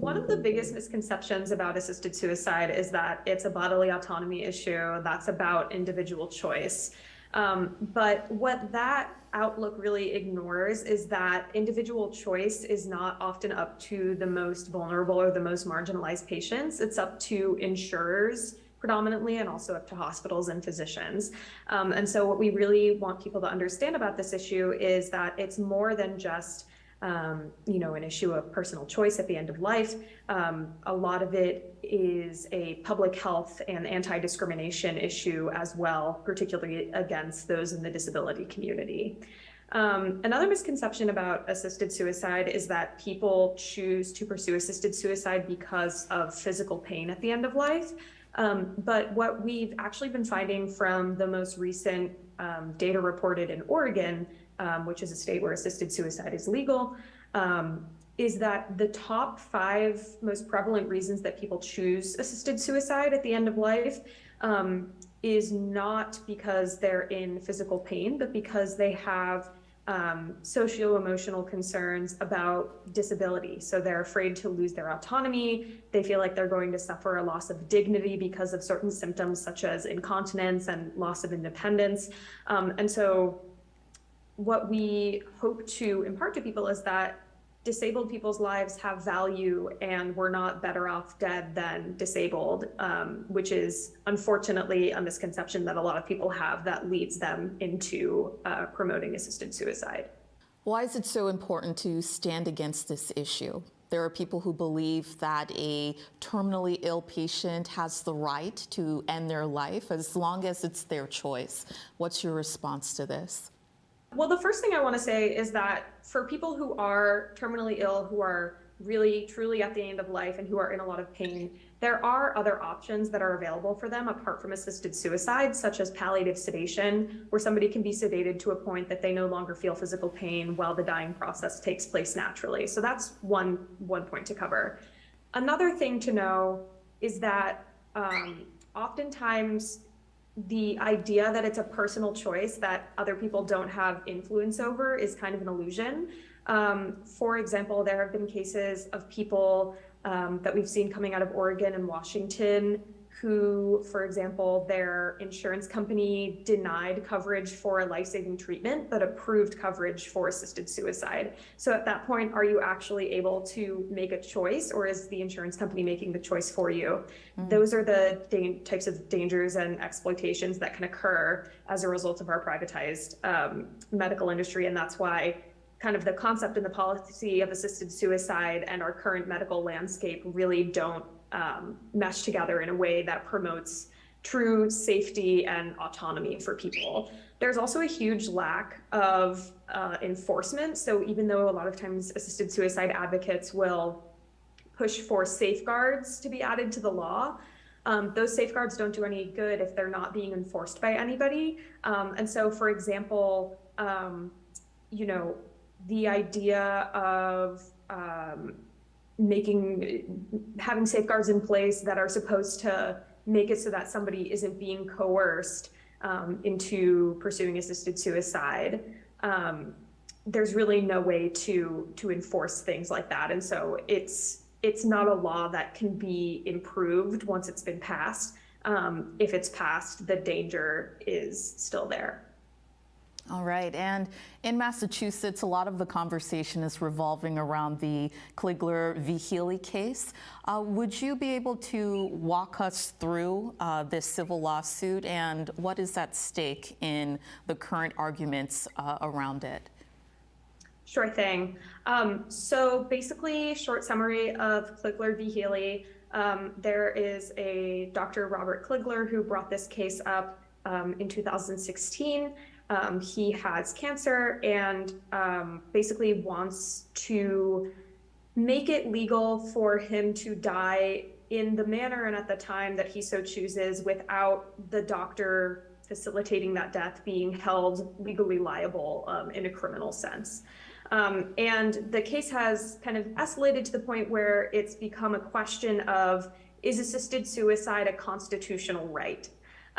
One of the biggest misconceptions about assisted suicide is that it's a bodily autonomy issue that's about individual choice. Um, but what that outlook really ignores is that individual choice is not often up to the most vulnerable or the most marginalized patients. It's up to insurers predominantly and also up to hospitals and physicians. Um, and so what we really want people to understand about this issue is that it's more than just um, you know, an issue of personal choice at the end of life. Um, a lot of it is a public health and anti-discrimination issue as well, particularly against those in the disability community. Um, another misconception about assisted suicide is that people choose to pursue assisted suicide because of physical pain at the end of life. Um, but what we've actually been finding from the most recent um, data reported in Oregon, um, which is a state where assisted suicide is legal, um, is that the top five most prevalent reasons that people choose assisted suicide at the end of life um, is not because they're in physical pain, but because they have um, socio-emotional concerns about disability. So they're afraid to lose their autonomy. They feel like they're going to suffer a loss of dignity because of certain symptoms such as incontinence and loss of independence. Um, and so what we hope to impart to people is that disabled people's lives have value and we're not better off dead than disabled, um, which is unfortunately a misconception that a lot of people have that leads them into uh, promoting assisted suicide. Why is it so important to stand against this issue? There are people who believe that a terminally ill patient has the right to end their life as long as it's their choice. What's your response to this? Well, the first thing I want to say is that for people who are terminally ill, who are really truly at the end of life and who are in a lot of pain, there are other options that are available for them apart from assisted suicide, such as palliative sedation, where somebody can be sedated to a point that they no longer feel physical pain while the dying process takes place naturally. So that's one, one point to cover. Another thing to know is that um, oftentimes the idea that it's a personal choice that other people don't have influence over is kind of an illusion. Um, for example, there have been cases of people um, that we've seen coming out of Oregon and Washington who, for example, their insurance company denied coverage for a life-saving treatment, but approved coverage for assisted suicide. So at that point, are you actually able to make a choice or is the insurance company making the choice for you? Mm. Those are the types of dangers and exploitations that can occur as a result of our privatized um, medical industry. And that's why kind of the concept and the policy of assisted suicide and our current medical landscape really don't um, mesh together in a way that promotes true safety and autonomy for people. There's also a huge lack of uh, enforcement. So even though a lot of times assisted suicide advocates will push for safeguards to be added to the law, um, those safeguards don't do any good if they're not being enforced by anybody. Um, and so, for example, um, you know, the idea of um, making having safeguards in place that are supposed to make it so that somebody isn't being coerced um, into pursuing assisted suicide. Um, there's really no way to to enforce things like that, and so it's it's not a law that can be improved once it's been passed. Um, if it's passed, the danger is still there. All right, and in Massachusetts, a lot of the conversation is revolving around the Kligler v. Healey case. Uh, would you be able to walk us through uh, this civil lawsuit and what is at stake in the current arguments uh, around it? Sure thing. Um, so basically, short summary of Kligler v. Healey. Um, there is a Dr. Robert Kligler who brought this case up um, in 2016 um, he has cancer and um, basically wants to make it legal for him to die in the manner and at the time that he so chooses without the doctor facilitating that death being held legally liable um, in a criminal sense. Um, and the case has kind of escalated to the point where it's become a question of is assisted suicide a constitutional right?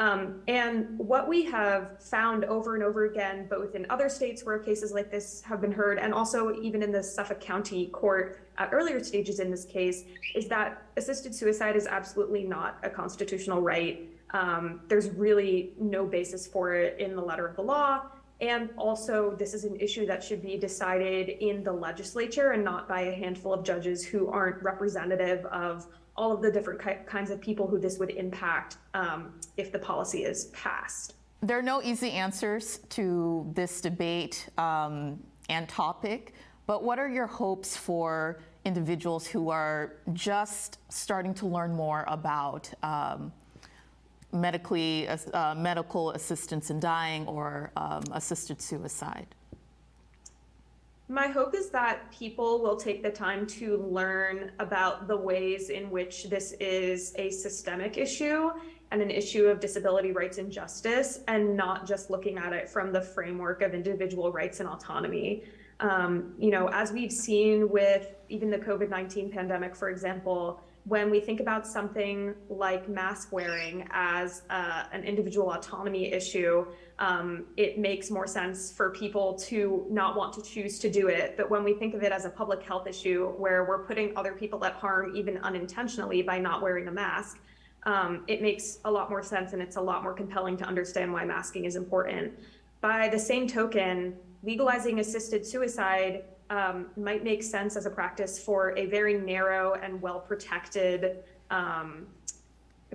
Um, and what we have found over and over again, both in other states where cases like this have been heard, and also even in the Suffolk County Court at earlier stages in this case, is that assisted suicide is absolutely not a constitutional right. Um, there's really no basis for it in the letter of the law. And also, this is an issue that should be decided in the legislature and not by a handful of judges who aren't representative of all of the different ki- kinds of people who this would impact um, if the policy is passed. There are no easy answers to this debate um, and topic, but what are your hopes for individuals who are just starting to learn more about um, medically uh, medical assistance in dying or um, assisted suicide? My hope is that people will take the time to learn about the ways in which this is a systemic issue and an issue of disability rights and justice, and not just looking at it from the framework of individual rights and autonomy. Um, you know, as we've seen with even the COVID 19 pandemic, for example, when we think about something like mask wearing as uh, an individual autonomy issue, um, it makes more sense for people to not want to choose to do it. But when we think of it as a public health issue where we're putting other people at harm, even unintentionally, by not wearing a mask, um, it makes a lot more sense and it's a lot more compelling to understand why masking is important. By the same token, legalizing assisted suicide um, might make sense as a practice for a very narrow and well protected um,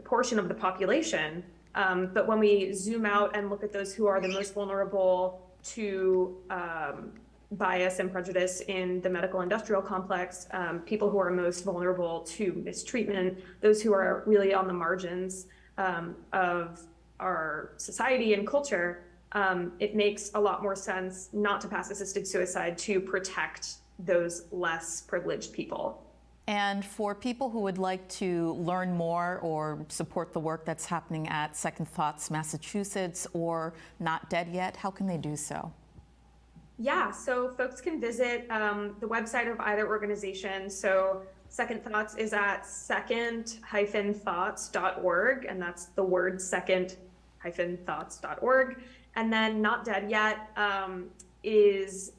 portion of the population. Um, but when we zoom out and look at those who are the most vulnerable to um, bias and prejudice in the medical industrial complex, um, people who are most vulnerable to mistreatment, those who are really on the margins um, of our society and culture, um, it makes a lot more sense not to pass assisted suicide to protect those less privileged people. And for people who would like to learn more or support the work that's happening at Second Thoughts Massachusetts or Not Dead Yet, how can they do so? Yeah, so folks can visit um, the website of either organization. So Second Thoughts is at second-thoughts.org, and that's the word second-thoughts.org. And then Not Dead Yet um, is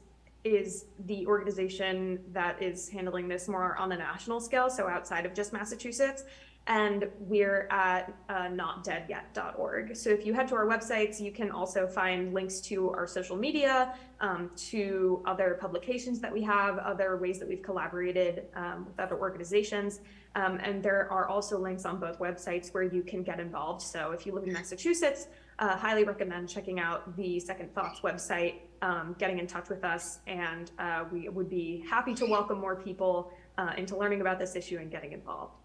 is the organization that is handling this more on the national scale, so outside of just Massachusetts. And we're at uh, notdeadyet.org. So if you head to our websites, you can also find links to our social media, um, to other publications that we have, other ways that we've collaborated um, with other organizations. Um, and there are also links on both websites where you can get involved. So if you live in Massachusetts, uh, highly recommend checking out the Second Thoughts website, um, getting in touch with us, and uh, we would be happy to welcome more people uh, into learning about this issue and getting involved.